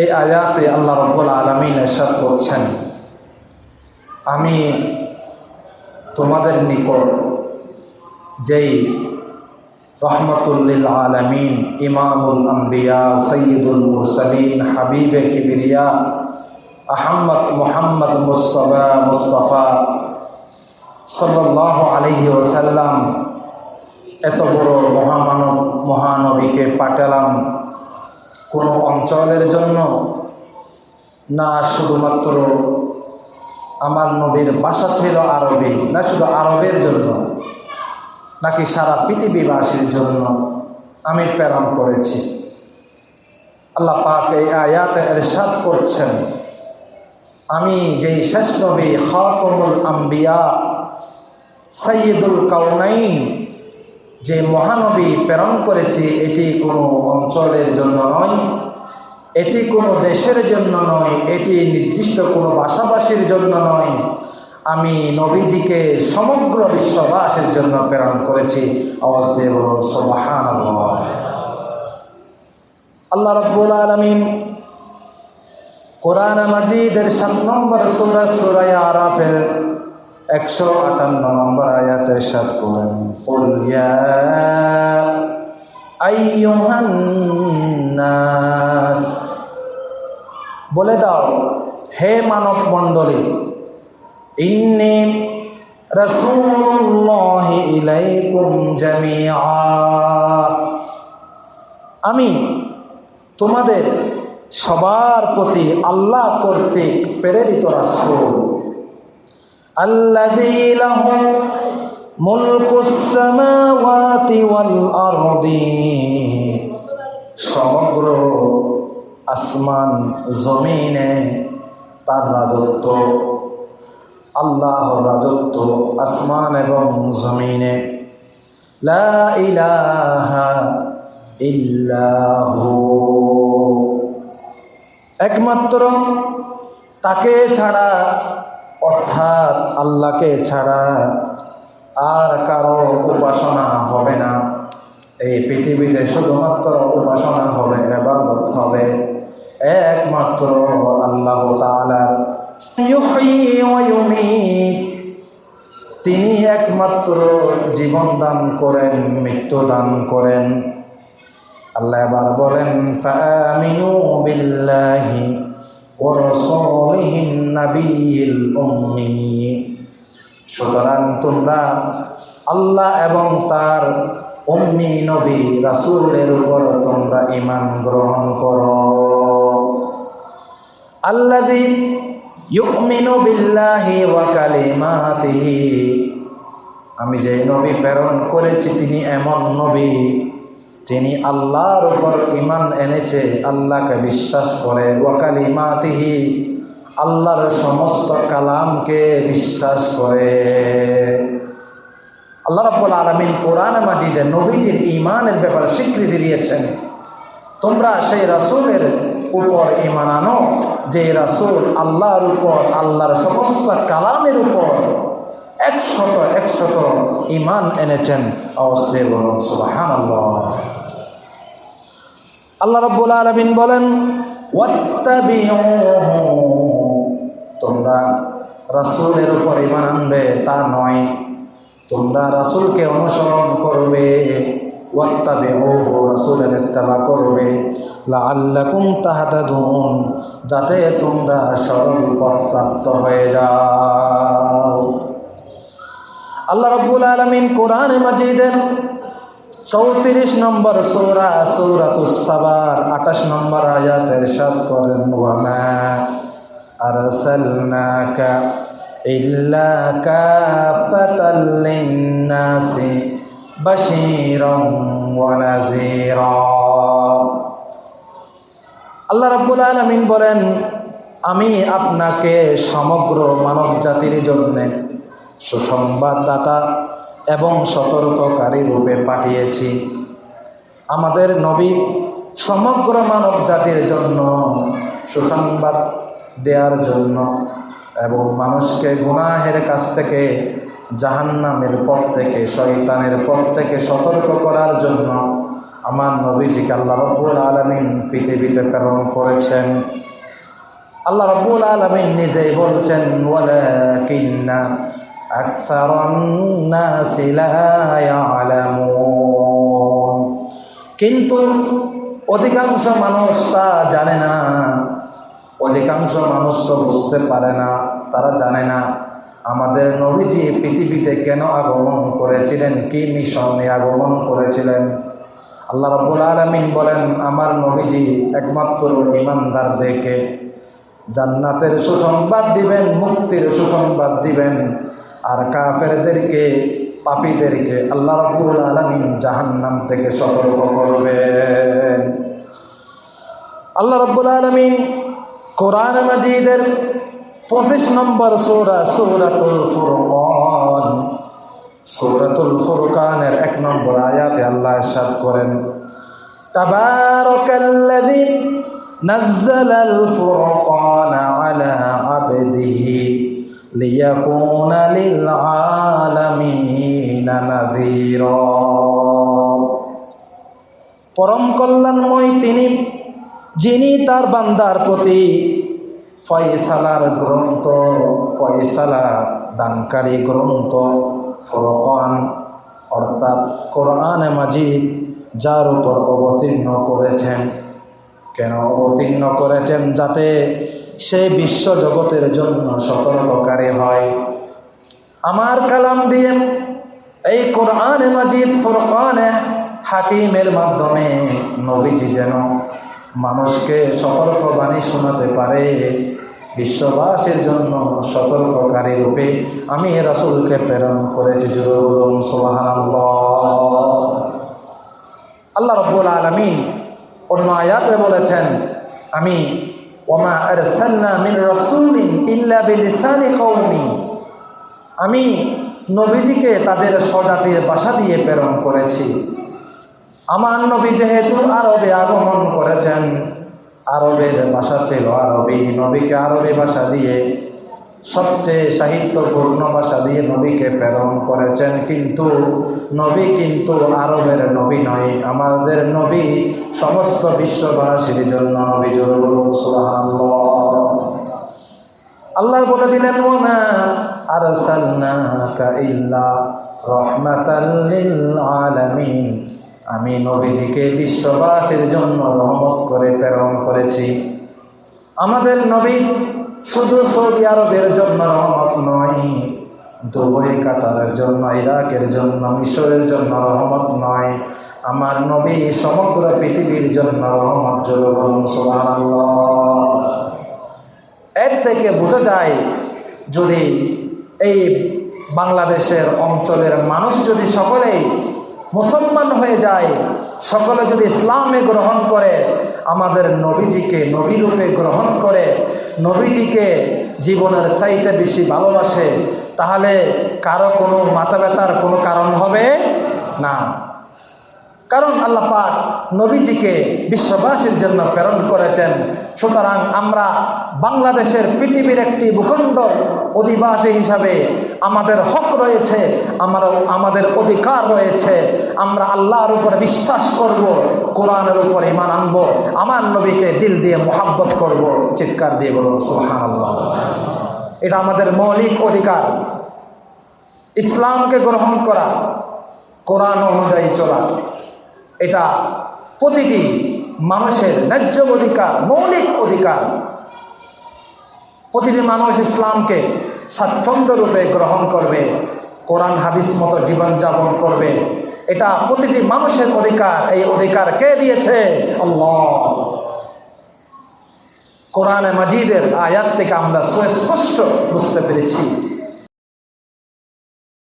এই আয়াতে আল্লাহ রব্বুল আলমিন এরশাদ করছেন, আমি তোমাদের নিকট যেই রহমতুল্লিল আলমিন, ইমামুল আম্বিয়া সৈয়দুল মুরসলিন, হাবিবে কিবিরিয়া, আহম্মদ মোহাম্মদ মুস্তফা মুস্তফা সাল্লাহ আলহি ওসাল্লাম এত বড় মহামানব মহানবীকে পাঠালাম। কোনো অঞ্চলের জন্য না শুধুমাত্র আমার নবীর বাসা ছিল আরবি, না শুধু আরবের জন্য, নাকি সারা পৃথিবীবাসীর জন্য আমি প্রেরণ করেছি। আল্লাহ পাক এই আয়াতে এরশাদ করছেন, আমি যেই শেষ নবী খাতমুল আম্বিয়া সৈয়দুল কাউনাইন যে মহানবী প্রেরণ করেছি, এটি কোনো অঞ্চলের জন্য নয়, এটি কোনো দেশের জন্য নয়, এটি নির্দিষ্ট কোনো ভাষাভাষীর জন্য নয়। আমি নবীজিকে সমগ্র বিশ্ববাসীর জন্য প্রেরণ করেছি। আওয়াজ আল্লাহ রব্বুল আলমিন কোরআন মাজিদের সাত নম্বর সুরা সুরাই আরাফের একশো আটান্ন নম্বর আয়াতের সাত করেন। আইয়ুহান্নাস বলে দাও, হে মানব মণ্ডলী ইন্নি রসুল্লাহ ইলাইকুম জামিআ। আমি তোমাদের সবার প্রতি আল্লাহ কর্তৃক প্রেরিত রাসূল। লাহু মুলকুস সামাওয়াতি ওয়াল আরদি। সমগ্র আসমান, জমিনে তার রাজত্ব। আল্লাহ রাজত্ব আসমান এবং জমিনে। লা ইলাহা ইল্লাহু। একমাত্র তাকে ছাড়া অর্থাৎ আল্লাহকে ছাড়া আর কারও উপাসনা হবে না। এই পৃথিবীতে শুধুমাত্র উপাসনা হবে এবাদত হবে, একমাত্র আল্লাহ তিনি একমাত্র জীবন দান করেন, মৃত্যু দান করেন। আল্লাহ এবার বলেন ورسوله النبي الأمي সুতরাং তোমরা আল্লাহ এবং তার উম্মি নবী রাসূলের উপর তোমরা ঈমান গ্রহণ করো আল্লাযী ইউমিনু বিল্লাহি ওয়া কালিমাতিহি আমি যে নবী প্রেরণ করেছি তিনি এমন নবী তিনি আল্লাহর উপর ইমান এনেছে, আল্লাহকে বিশ্বাস করে। ওয়াকালি মাতিহি আল্লাহর সমস্ত কালামকে বিশ্বাস করে। আল্লাহ রব্বুল আলমিন কোরআন মাজিদে নবীজির ইমানের ব্যাপারে স্বীকৃতি দিয়েছেন। তোমরা সেই রাসুলের উপর ইমান আনো, যে রাসুল আল্লাহর উপর, আল্লাহর সমস্ত কালামের উপর একশত একশত ইমান এনেছেন। অবস্থে বলুন সুবাহান আল্লাহ আল্লাহ রব্বুল আলমিন বলেন তোমরা রাসুলের উপর ইমান আনবে, তা নয়। তোমরা রাসুলকে অনুসরণ করবে। রাসুলের ইত্তেবা করবে। লাআল্লাকুম তাহাতাদুন, যাতে তোমরা সরল পথ প্রাপ্ত হয়ে যাও। আল্লাহ রব্বুল আলমিন কোরআন মাজিদের চৌত্রিশ নম্বর সৌরা সৌরাতুসাবার আঠাশ নম্বর আয়াত এরশাদ করেন, ওয়ামা আরসালনাকা ইল্লা কাফাতাল লিন্নাসি বাশীরাম ওয়া নাযীরা। আল্লাহ রাব্বুল আলামিন বলেন, আমি আপনাকে সমগ্র মানব জাতির জন্যে সুসংবাদদাতা এবং সতর্ককারী রূপে পাঠিয়েছি। আমাদের নবী সমগ্র মানব জাতির জন্য সুসংবাদ দেওয়ার জন্য এবং মানুষকে গুনাহের কাছ থেকে, জাহান্নামের পথ থেকে, শয়তানের পথ থেকে সতর্ক করার জন্য আমার নবীজিকে আল্লাহ রব্বুল আলমিন পৃথিবীতে প্রেরণ করেছেন। আল্লাহ রব্বুল আলমিন নিজেই বলছেন, ওয়ালাকিন্না أكثر الناس لا يعلمون কিন্তু অধিকাংশ মানুষ তা জানে না অধিকাংশ মানুষ তো বুঝতে পারে না তারা জানে না আমাদের নবীজি পৃথিবীতে কেন আগমন করেছিলেন কি মিশন নিয়ে আগমন করেছিলেন আল্লাহ রব্বুল আলমিন বলেন আমার নবীজি একমাত্র ইমানদারদেরকে জান্নাতের সুসংবাদ দিবেন মুক্তির সুসংবাদ দিবেন আর কাফেরদেরকে, পাপীদেরকে আল্লাহ রব্দুল আলমিন জাহান্নাম থেকে সতর্ক করবেন। আল্লাহ রব্বুল আলমিন কোরআন মাজিদের পঁচিশ নম্বর সৌরা, সৌরাতুল ফুরকন, সৌরাতুল ফুরকানের এক নম্বর আয়াতে আল্লাহ সাদ করেন, তাবারকাল্লাযী নাযযালাল ফুরকান আলা আবদিহি। ليكون للعالمين نذيرا পরম কল্যাণময় তিনি যিনি তার বান্দার প্রতি ফয়সালার গ্রন্থ ফয়সালা দানকারী গ্রন্থ ফরকান অর্থাৎ কোরআন মাজিদ যার উপর অবতীর্ণ করেছেন কেন অবতীর্ণ করেছেন যাতে সে বিশ্ব জগতের জন্য সতর্ককারী হয়? আমার কালাম দিয়ে এই কোরআন মাজিদ, ফোরকানে, হাকিমের মাধ্যমে নবীজি যেন মানুষকে সতর্কবাণী শোনাতে পারে, বিশ্ববাসীর জন্য সতর্ককারী রূপে আমি রাসুলকে প্রেরণ করেছি। জুরুল আল্লাহ রব্বুল আলমিন অন্য আয়াতে বলেছেন, আমি, ওমা আরসালনা মিন রাসূলিন ইল্লা বিলিসানি কওমি আমি নবীজিকে তাদের স্বজাতির ভাষা দিয়ে প্রেরণ করেছি। আমার নবী যেহেতু আরবে আগমন করেছেন, আরবের ভাষা ছিল আরবি, নবীকে আরবি ভাষা দিয়ে সবচেয়ে সাহিত্যপূর্ণ ভাষা দিয়ে নবীকে প্রেরণ করেছেন। কিন্তু নবী কিন্তু আরবের নবী নয়, আমাদের নবী সমস্ত বিশ্ববাসীর জন্য নবী আল্লাহ বলে দিলেন লিল আলামিন আমি নবীজিকে বিশ্ববাসীর জন্য রহমত করে প্রেরণ করেছি। আমাদের নবী শুধু সৌদি আরবের জন্য রহমত নয়, দুবই, কাতারের জন্য, ইরাকের জন্য, মিশরের জন্য রহমত নয়, আমার নবী সমগ্র পৃথিবীর জন্য রহমত এর থেকে বোঝা যায়, যদি এই বাংলাদেশের অঞ্চলের মানুষ যদি সকলেই মুসলমান হয়ে যায়, সকলে যদি ইসলামে গ্রহণ করে, আমাদের নবীজিকে নবীরূপে গ্রহণ করে, নবীজিকে জীবনের চাইতে বেশি ভালোবাসে, তাহলে কারও কোনো মাথা ব্যথার কোনো কারণ হবে না। কারণ আল্লাহ পাক নবীজিকে বিশ্ববাসীর জন্য প্রেরণ করেছেন। সুতরাং আমরা বাংলাদেশের পৃথিবীর একটি ভূখণ্ড অধিবাসী হিসাবে আমাদের হক রয়েছে, আমার, আমাদের অধিকার রয়েছে। আমরা আল্লাহর উপরে বিশ্বাস করব, কোরআনের উপর ইমান আনব, আমার নবীকে দিল দিয়ে মোহাব্বত করব। চিৎকার দিয়ে বলব সোহান এটা আমাদের মৌলিক অধিকার। ইসলামকে গ্রহণ করা, কোরআন অনুযায়ী চলা। এটা প্রতিটি মানুষের ন্যায্য অধিকার, মৌলিক অধিকার। প্রতিটি মানুষ ইসলামকে স্বাচ্ছন্দ্য রূপে গ্রহণ করবে, কোরআন, হাদিস মতো জীবনযাপন করবে। এটা প্রতিটি মানুষের অধিকার। এই অধিকার কে দিয়েছে? আল্লাহ। কোরআনে মাজিদের আয়াত থেকে আমরা সুস্পষ্ট বুঝতে পেরেছি।